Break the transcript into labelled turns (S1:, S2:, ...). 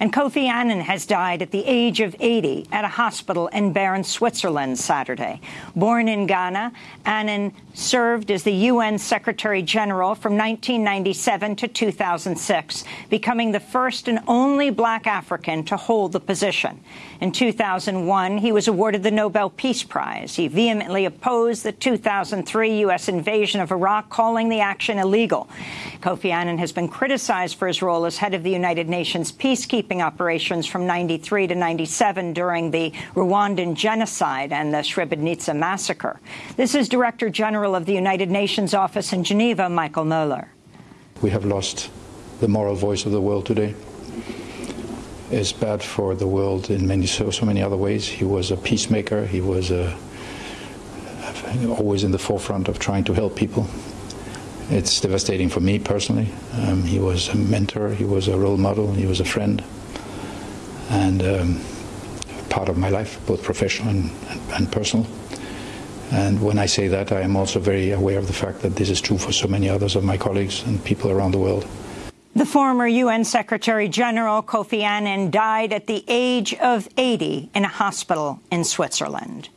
S1: And Kofi Annan has died at the age of 80 at a hospital in Bern, Switzerland, Saturday. Born in Ghana, Annan served as the UN Secretary General from 1997 to 2006, becoming the first and only black African to hold the position. In 2001, he was awarded the Nobel Peace Prize. He vehemently opposed the 2003 U.S. invasion of Iraq, calling the action illegal. Kofi Annan has been criticized for his role as head of the United Nations peacekeeping operations from 93 to 97 during the Rwandan genocide and the Srebrenica massacre. This is Director General of the United Nations office in Geneva, Michael Moeller.
S2: We have lost the moral voice of the world today. It's bad for the world in many so, so many other ways. He was a peacemaker. He was a, always in the forefront of trying to help people. It's devastating for me personally. Um, he was a mentor, he was a role model, he was a friend, and um, part of my life, both professional and, and, personal. And when I say that, I am also very aware of the fact that this is true for so many others of my colleagues and people around the world.
S1: The former UN Secretary General Kofi Annan died at the age of 80 in a hospital in Switzerland.